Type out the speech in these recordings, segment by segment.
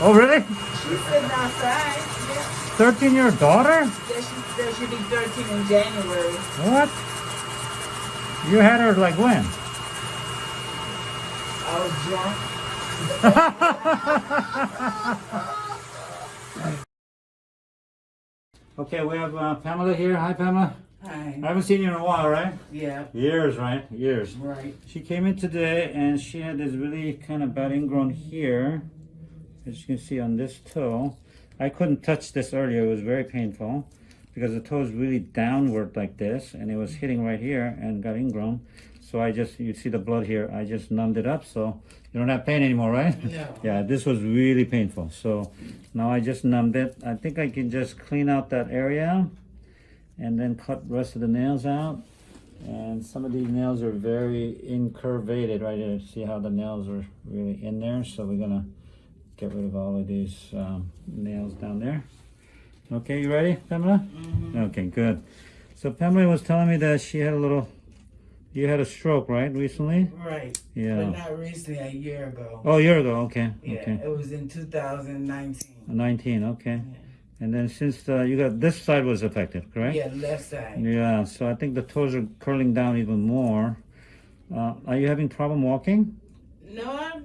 Oh, really? She's sitting outside. Yeah. 13 year old daughter? Yeah, she, there she'll be 13 in January. What? You had her like when? I was drunk. Okay, we have uh, Pamela here. Hi, Pamela. Hi. I haven't seen you in a while, right? Yeah, Years, right? Years. right. She came in today and she had this really kind of bad ingrown here, as you can see on this toe. I couldn't touch this earlier, it was very painful because the toe is really downward like this and it was hitting right here and got ingrown. So I just, you see the blood here, I just numbed it up so you don't have pain anymore, right? No. Yeah, this was really painful. So now I just numbed it. I think I can just clean out that area and then cut the rest of the nails out. And some of these nails are very incurvated right here. See how the nails are really in there? So we're gonna get rid of all of these um, nails down there. Okay, you ready, Pamela? Okay, good. So Pamela was telling me that she had a little, you had a stroke, right, recently? Right. Yeah. But not recently, a year ago. Oh, a year ago, okay, yeah, okay. it was in 2019. 19, okay. And then since uh, you got, this side was affected, correct? Yeah, left side. Yeah, so I think the toes are curling down even more. Uh, are you having problem walking? No, I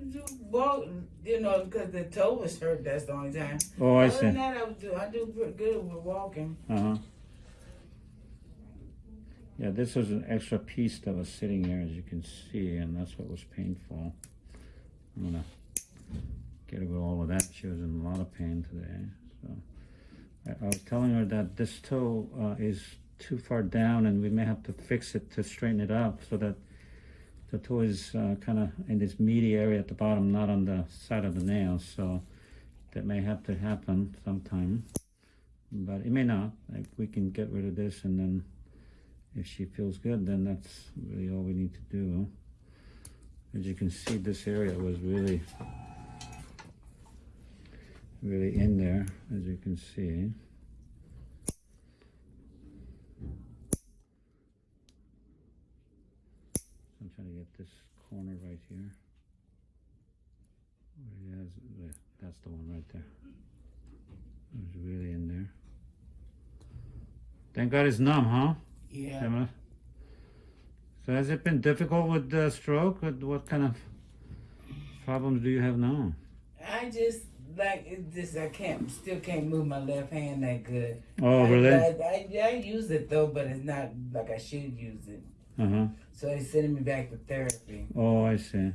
walk, you know, because the toe was hurt. That's the only time. Oh, I Other than that, I do. I do pretty good with walking. Uh-huh. Yeah, this was an extra piece that was sitting there, as you can see, and that's what was painful. I'm gonna get rid of all of that. She was in a lot of pain today. So I, I was telling her that this toe uh, is too far down, and we may have to fix it to straighten it up so that the toe is uh, kind of in this meaty area at the bottom, not on the side of the nail. So that may have to happen sometime, but it may not. Like we can get rid of this, and then if she feels good, then that's really all we need to do. As you can see, this area was really, really in there, as you can see. I'm trying to get this corner right here. Has, that's the one right there. It was really in there. Thank God it's numb, huh? Yeah. So has it been difficult with the stroke? What, what kind of problems do you have now? I just like it. Just I can't. Still can't move my left hand that good. Oh, I, really? I, I, I use it though, but it's not like I should use it. Uh-huh. So they sending me back to therapy. Oh, I see.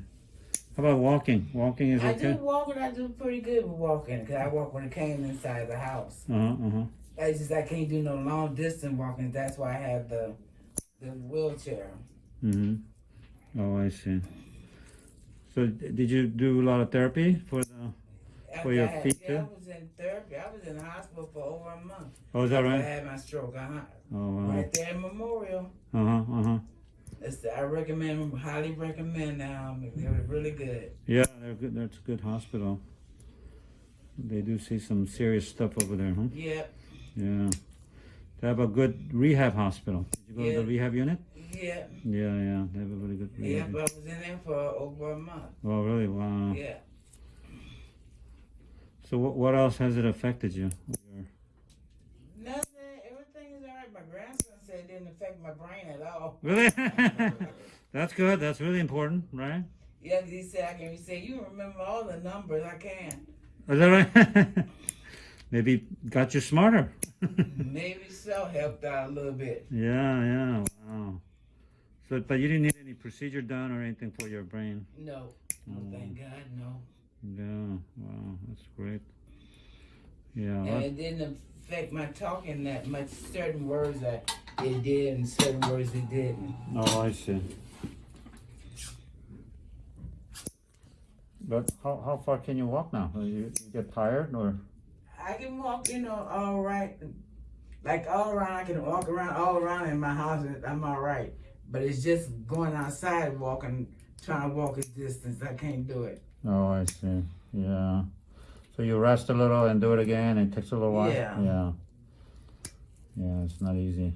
How about walking? Walking is I do walking. I do pretty good with walking because I walk when it came inside the house. Uh-huh, uh-huh. I just I can't do no long distance walking. That's why I have the the wheelchair. Mm-hmm. Oh, I see. So d- did you do a lot of therapy for the... For your I feet, yeah, too? I was in therapy. I was in the hospital for over a month. Oh, is that right? I had my stroke. Uh-huh. Oh, wow. Right there in Memorial. Uh-huh, uh-huh. It's, I recommend, highly recommend now. Um, they were really good. Yeah, they're good. That's a good hospital. They do see some serious stuff over there, huh? Yep. Yeah. They have a good rehab hospital. Did you go to the rehab unit? Yeah. Yeah, yeah. They have a really good rehab. I was in there for over a month. Oh, really? Wow. Yeah. So what, what else has it affected you? Your- Nothing. Everything is all right. My grandson said it didn't affect my brain at all. Really? That's good. That's really important, right? Yeah, he said I can. Said you remember all the numbers. I can. Is that right? Maybe got you smarter. Maybe so. Helped out a little bit. yeah, yeah. Wow. So, but you didn't need any procedure done or anything for your brain. No. Mm. thank God, no. Yeah. Wow. That's great. Yeah. And it didn't affect my talking that much. Certain words that it did, and certain words it didn't. Oh, I see. But how, how far can you walk now? You, you get tired or? I can walk, you know, all right. Like all around, I can walk around all around in my house. and I'm all right. But it's just going outside, walking, trying to walk a distance. I can't do it. Oh, I see. Yeah. So you rest a little and do it again. It takes a little while. Yeah. Yeah. Yeah, it's not easy.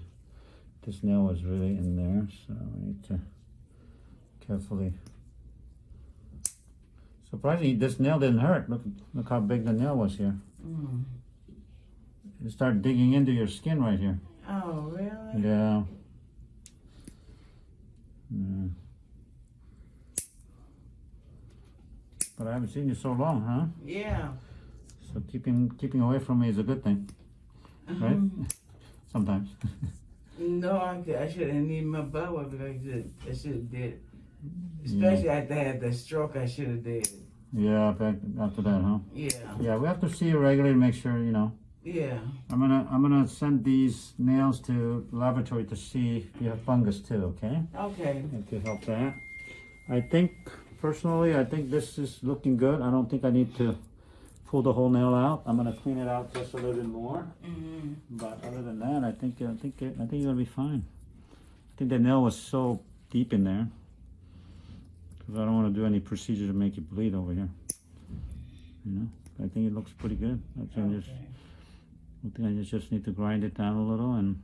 This nail was really in there, so I need to carefully. Surprisingly, this nail didn't hurt. Look, look how big the nail was here. Mm. It started digging into your skin right here. Oh, really? Yeah. Yeah. But I haven't seen you so long, huh? Yeah. So keeping keeping away from me is a good thing, right? Mhm. Sometimes. No, I, could- I should have needed my butt whooping. I should I should have did it. Especially after I had the stroke, I should have did yeah, back after that, huh? Yeah. Yeah, we have to see you regularly to make sure, you know. Yeah. I'm gonna I'm gonna send these nails to laboratory to see if you have fungus too, okay? Okay. And to help that. I think personally I think this is looking good. I don't think I need to pull the whole nail out. I'm gonna clean it out just a little bit more. Mm-hmm. But other than that, I think I think it, I think you're gonna be fine. I think the nail was so deep in there because I don't want to do any procedure to make it bleed over here. You know, I think it looks pretty good. I think just Okay. I think I just just need to grind it down a little and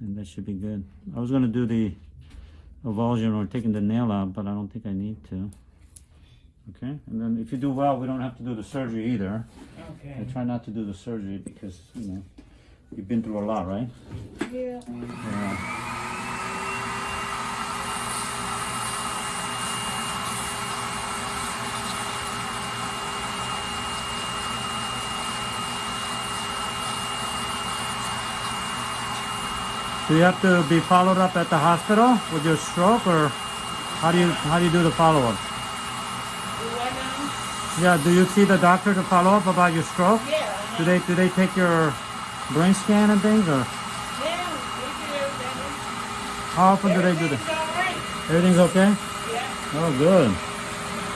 and that should be good. I was gonna do the avulsion or taking the nail out, but I don't think I need to. Okay, and then if you do well, we don't have to do the surgery either. Okay. I try not to do the surgery because, you know, you've been through a lot, right? Yeah. Yeah. Do you have to be followed up at the hospital with your stroke or how do you how do you do the follow-up? Do what now? Yeah, do you see the doctor to follow up about your stroke? Yeah. Uh-huh. Do they do they take your brain scan and things or Yeah. We do everything. how often do they do that? Everything's. Everything's okay? Yeah. Oh, good.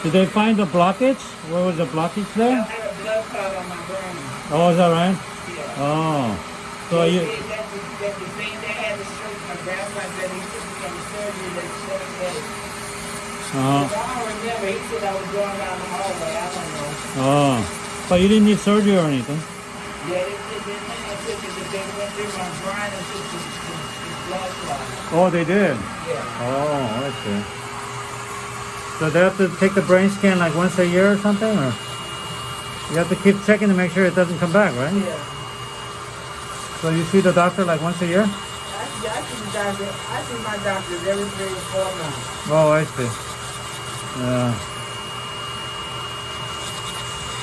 Did they find the blockage? Where was the blockage there? I had a blood clot on my brain. Oh, is that right? Yeah. Oh. So They you, said that the, that the thing they had the stroke, my grandpa said he took me from the surgery that stroke had. Uh, I don't remember. He said I was going down the hallway. I don't know. oh. But you didn't need surgery or anything? Yeah, they did. They took it. They went through my brain and took the, the, the blood clot. Oh, they did? Yeah. Oh, I see. So they have to take the brain scan like once a year or something? Or you have to keep checking to make sure it doesn't come back, right? Yeah. So you see the doctor like once a year? I, see- I see the doctor. I see my doctors every three or four months. Oh, I see. Yeah.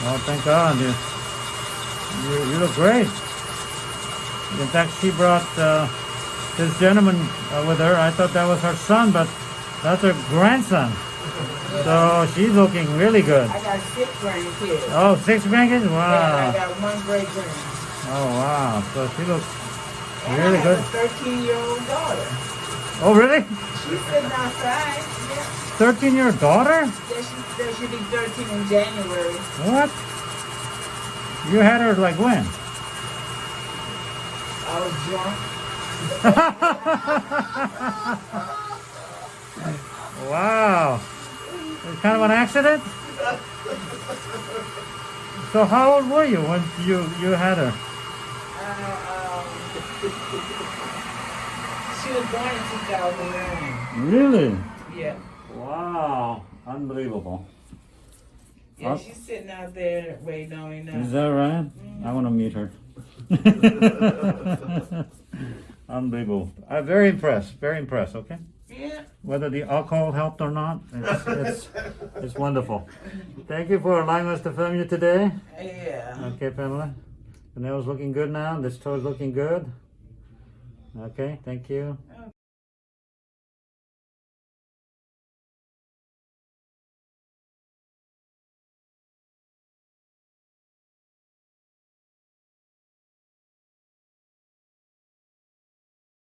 Oh, thank God. You, you, you look great. In fact, she brought uh, this gentleman uh, with her. I thought that was her son, but that's her grandson. So she's looking really good. I got six grandkids. Oh, six grandkids? Wow. And I got one great grand. Oh, wow. So she looks And really good. have a 13 year old daughter. Oh, really? She's sitting outside. Yeah. 13 year daughter? Yeah, she, there should be 13 in January. What? You had her like when? I was drunk. wow. It's kind of an accident? So how old were you when you, you had her? Uh, um, she was born in 2009. Really? Yeah. Wow. Unbelievable. Yeah, Huh? she's sitting out there waiting on me Is that right? I want to meet her. Unbelievable. I'm very impressed. Very impressed, okay? Yeah. Whether the alcohol helped or not, it's, it's, it's wonderful. Thank you for allowing us to film you today. Yeah. Okay, Pamela. The nail's looking good now. This toe's looking good. Okay, thank you.